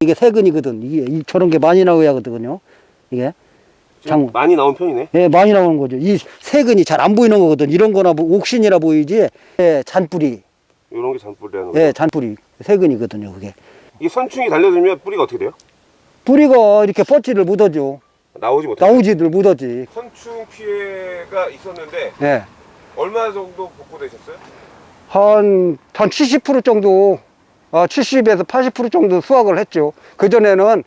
이게 세근이거든. 이게 이- 저런 게 많이 나와야 하거든요. 이게 장- 많이 나온 편이네. 예, 많이 나오는 거죠. 이 세근이 잘 안 보이는 거거든. 이런 거나 뭐 옥신이라 보이지. 예, 잔뿌리. 이런 게 잔뿌리라는 거. 예, 잔뿌리. 세근이거든요, 그게. 이 선충이 달려들면 뿌리가 어떻게 돼요? 뿌리가 이렇게 뻗지를 못하죠. 나오지 못해요. 나오지들 못하지. 선충 피해가 있었는데 예. 얼마 정도 복구되셨어요? 한, 한 70% 정도, 아, 70에서 80% 정도 수확을 했죠. 그전에는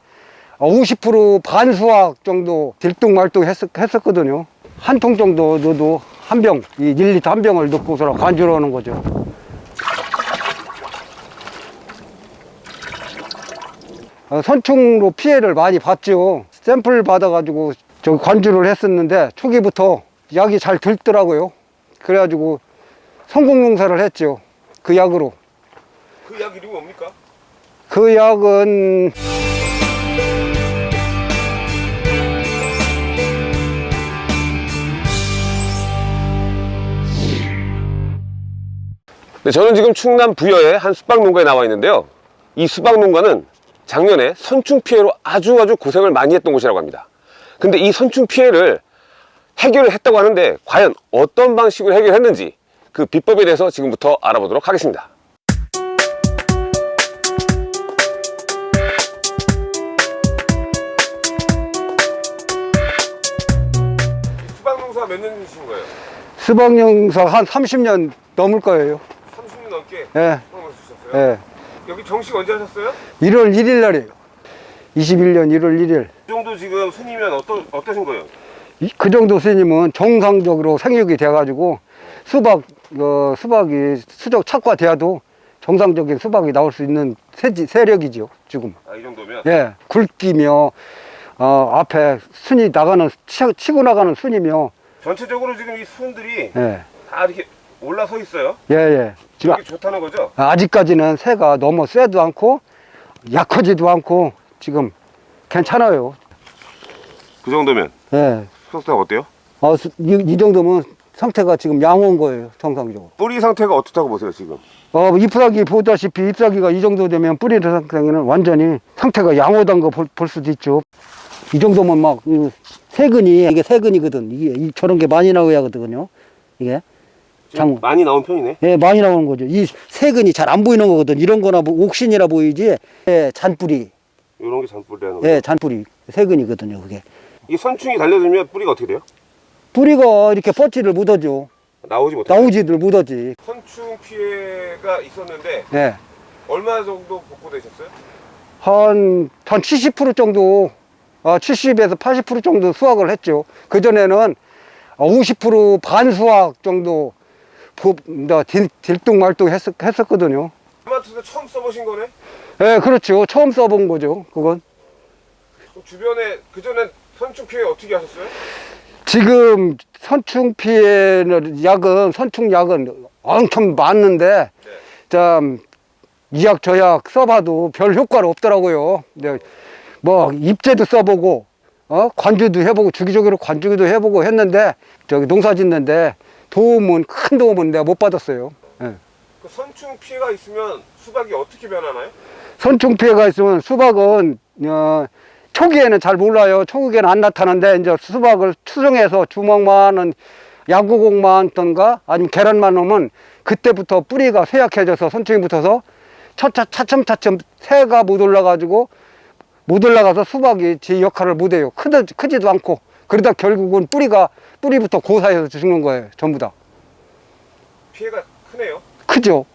50% 반수확 정도 들뚱말뚱 했, 했었거든요. 한 통 정도 넣어도 한 병, 이 1리터 한 병을 넣고서 관주를 하는 거죠. 어, 선충으로 피해를 많이 봤죠. 샘플 받아가지고 저 관주를 했었는데 초기부터 약이 잘 들더라고요. 그래가지고 성공 용사를 했죠. 그 약으로. 그약 이름이 뭡니까? 그 약은 네, 저는 지금 충남 부여의 한 수박 농가에 나와 있는데요. 이 수박 농가는 작년에 선충 피해로 아주 아주 고생을 많이 했던 곳이라고 합니다. 근데 이 선충 피해를 해결을 했다고 하는데 과연 어떤 방식으로 해결했는지 그 비법에 대해서 지금부터 알아보도록 하겠습니다. 수박 농사 몇 년이신 거예요? 수박 용사 한 30년 넘을 거예요. 30년 넘게 예, 쓰셨어요? 예. 여기 정식 언제 하셨어요? 1월 1일 날이에요. 21년 1월 1일. 이 정도 지금 순이면 어떠, 어떠신 거예요? 이- 그 정도 스님은 정상적으로 생육이 돼가지고 수박, 어, 수박이 수적 착과돼도 정상적인 수박이 나올 수 있는 세지, 세력이죠, 지금. 아, 이 정도면? 예, 굵기며, 어, 앞에 순이 나가는, 치, 치고 나가는 순이며, 전체적으로 지금 이 순들이 예, 다 이렇게 올라서 있어요. 예, 예. 지금 이게 좋다는 거죠? 아직까지는 새가 너무 세도 않고, 약하지도 않고, 지금 괜찮아요. 그 정도면 예. 수석상 어때요? 어, 수- 이, 이 정도면 상태가 지금 양호한 거예요, 정상적으로. 뿌리 상태가 어떻다고 보세요 지금? 어, 잎사귀 보다시피 잎사귀가 이 정도 되면 뿌리 상태는 완전히 상태가 양호한 거볼 수도 있죠. 이 정도면 막, 이 세근이, 이게 세근이거든. 이게 이- 저런 게 많이 나와야 하거든요. 이게. 장, 많이 나온 편이네. 예, 많이 나오는 거죠. 이 세근이 잘 안 보이는 거거든. 이런 거나 뭐 옥신이라 보이지. 예, 잔뿌리. 이런 게 잔뿌리라는 거죠. 예, 잔뿌리. 세근이거든요, 그게. 이 선충이 달려들면 뿌리가 어떻게 돼요? 뿌리가 이렇게 뻗지를 못하죠. 나오지 못해요. 나오지들 못하지. 선충 피해가 있었는데 예. 얼마 정도 복구되셨어요? 한, 한 70% 정도, 아, 70에서 80% 정도 수확을 했죠. 그전에는 50% 반 수확 정도, 부- 나 딜- 딜뚱말뚱 했었, 했었거든요. 토마토도 처음 써보신 거네? 예, 그렇죠. 처음 써본 거죠. 그건. 주변에 그전에 선충 피해 어떻게 하셨어요? 지금 선충 피해는 약은, 선충 약은 엄청 많은데, 네. 참, 이약 저약 써봐도 별 효과가 없더라고요. 근데 뭐, 입제도 써보고, 어, 관주도 해보고, 주기적으로 관주기도 해보고 했는데, 저기 농사 짓는데 도움은, 큰 도움은 내가 못 받았어요. 예. 그 선충 피해가 있으면 수박이 어떻게 변하나요? 선충 피해가 있으면 수박은, 어, 초기에는 잘 몰라요. 초기에는 안 나타나는데, 이제 수박을 추정해서 주먹만은 야구공만 던가 아니면 계란만 넣으면 그때부터 뿌리가 쇠약해져서 선충이 붙어서 차차, 차츰차츰 새가 못 올라가지고 못 올라가서 수박이 제 역할을 못 해요. 크도, 크지도 않고. 그러다 결국은 뿌리가, 뿌리부터 고사해서 죽는 거예요. 전부 다. 피해가 크네요. 크죠?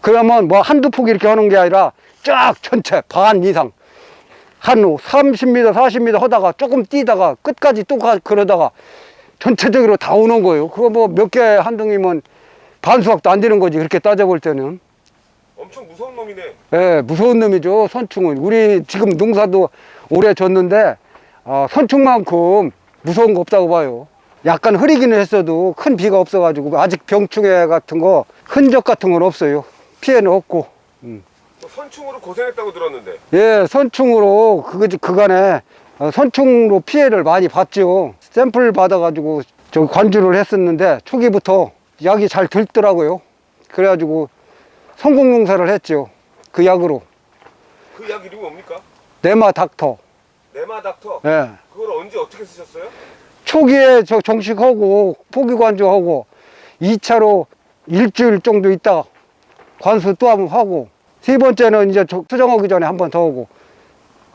그러면 뭐 한두 폭 이렇게 하는 게 아니라 쫙 전체 반 이상. 한 30m, 40m 하다가 조금 뛰다가 끝까지 또 가, 그러다가 전체적으로 다 오는 거예요. 그거 뭐 몇 개한 등이면 반수확도 안 되는 거지. 그렇게 따져볼 때는. 엄청 무서운 놈이네. 예, 무서운 놈이죠, 선충은. 우리 지금 농사도 오래 졌는데, 아, 선충만큼 무서운 거 없다고 봐요. 약간 흐리기는 했어도 큰 비가 없어가지고, 아직 병충해 같은 거, 흔적 같은 건 없어요. 피해는 없고. 음. 또 선충으로 고생했다고 들었는데 예, 선충으로 그, 그간에 어, 선충으로 피해를 많이 봤죠. 샘플 받아가지고 저 관주를 했었는데 초기부터 약이 잘 들더라고요. 그래가지고 성공 농사를 했죠. 그 약으로 그 약 이름이 뭡니까? 네마 닥터. 네마닥터. 예. 그걸 언제 어떻게 쓰셨어요? 초기에 저 정식하고 포기 관주하고 2차로 일주일 정도 있다 관수 또 한 번 하고 세 번째는 이제 저- 수정하기 전에 한 번 더 하고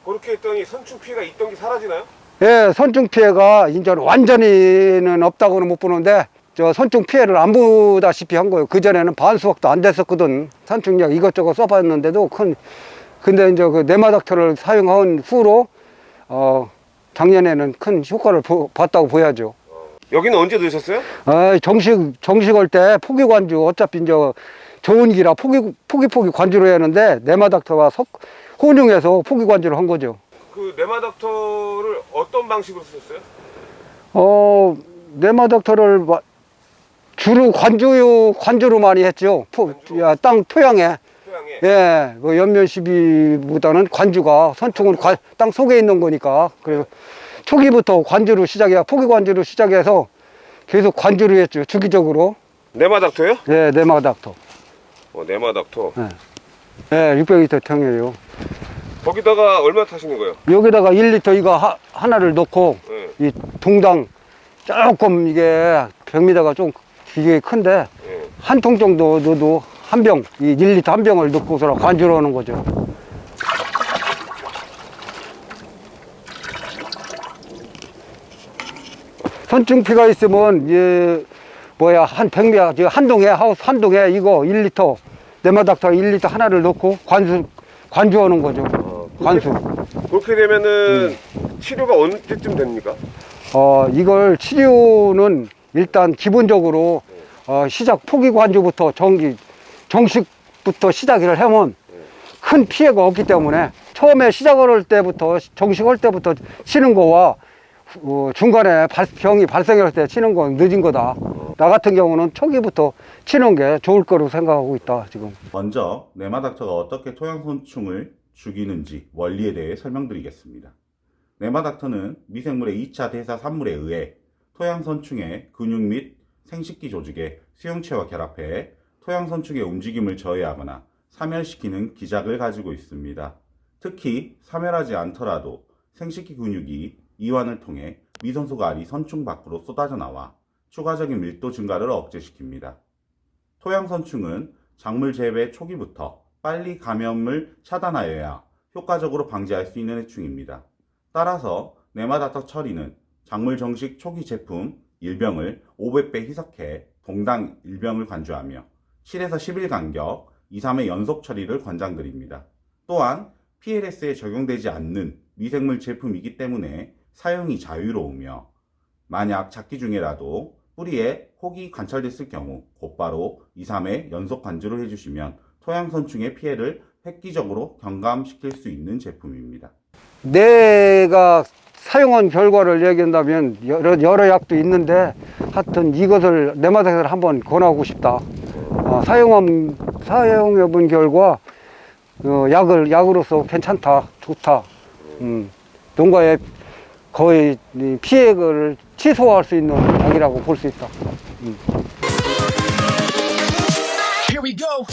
그렇게 했더니 선충 피해가 있던 게 사라지나요? 예, 선충 피해가 이제 완전히는 없다고는 못 보는데 저 선충 피해를 안 보다시피 한 거예요. 그 전에는 반수확도 안 됐었거든. 선충약 이것저것 써봤는데도 큰 근데 이제 그 네마닥터를 사용한 후로 어 작년에는 큰 효과를 보- 봤다고 보야죠. 여기는 언제 넣으셨어요? 아, 정식 정식 할 때 포기 관주 어차피 이제 좋은 기라 포기 포기 포기 관주로 했는데 네마닥터와 석 혼용해서 포기 관주를 한 거죠. 그 네마닥터를 어떤 방식으로 쓰셨어요? 어, 네마닥터를 마- 주로 관주, 관주로 많이 했죠. 포, 야, 땅 토양에. 토양에. 예, 그 연면 시비보다는 관주가, 선충은 관- 땅 속에 있는 거니까. 그래서 초기부터 관주로 시작해, 포기 관주로 시작해서 계속 관주로 했죠. 주기적으로. 네마닥터요? 예, 네마닥터. 어, 네마닥터. 예, 600리터 통이에요. 거기다가 얼마 타시는 거예요? 여기다가 1리터 이거 하, 하나를 넣고, 예. 이 동당 조금 이게 100m가 좀 이게 큰데, 예. 한통 정도 넣어도 한 병, 이 1리터 한 병을 넣고서 관주로 하는 거죠. 선충피가 있으면, 예, 뭐야, 한 100미, 한 동에, 하우스 한 동에 이거 1리터, 네마닥터 1리터 하나를 넣고 관수, 관주하는 거죠. 어, 관수. 그렇게 되면은 치료가 언제쯤 됩니까? 어, 이걸 치료는 일단 기본적으로 어, 시작 포기 관주부터 정기 정식부터 시작을 하면 큰 피해가 없기 때문에 처음에 시작을 할 때부터 정식할 때부터 치는 거와 어, 중간에 발- 병이 발생할 때 치는 건 늦은 거다. 나 같은 경우는 초기부터 치는 게 좋을 거로 생각하고 있다 지금. 먼저 네마닥터가 어떻게 토양손충을 죽이는지 원리에 대해 설명드리겠습니다. 네마닥터는 미생물의 2차 대사 산물에 의해 토양선충의 근육 및 생식기 조직의 수용체와 결합해 토양선충의 움직임을 저해하거나 사멸시키는 기작을 가지고 있습니다. 특히 사멸하지 않더라도 생식기 근육이 이완을 통해 미선소가 알이 선충 밖으로 쏟아져 나와 추가적인 밀도 증가를 억제시킵니다. 토양 선충은 작물 재배 초기부터 빨리 감염을 차단하여야 효과적으로 방지할 수 있는 해충입니다. 따라서 네마닥터 처리는 작물 정식 초기 제품 1병을 500배 희석해 동당 1병을 관주하며 7에서 10일 간격 2, 3회 연속 처리를 권장드립니다. 또한 PLS에 적용되지 않는 미생물 제품이기 때문에 사용이 자유로우며 만약 작기 중에라도 뿌리에 혹이 관찰됐을 경우 곧바로 2, 3회 연속 관주를 해주시면 토양선충의 피해를 획기적으로 경감시킬 수 있는 제품입니다. 내가 사용한 결과를 얘기한다면 여러, 여러 약도 있는데 하여튼 이것을 내 맛에서 한번 권하고 싶다. 어, 사용한, 사용해 본 결과 어, 약을, 약으로서 괜찮다, 좋다. 음, 농가에 거의 이 피해를 취소할 수 있는 약이라고 볼 수 있다. Go.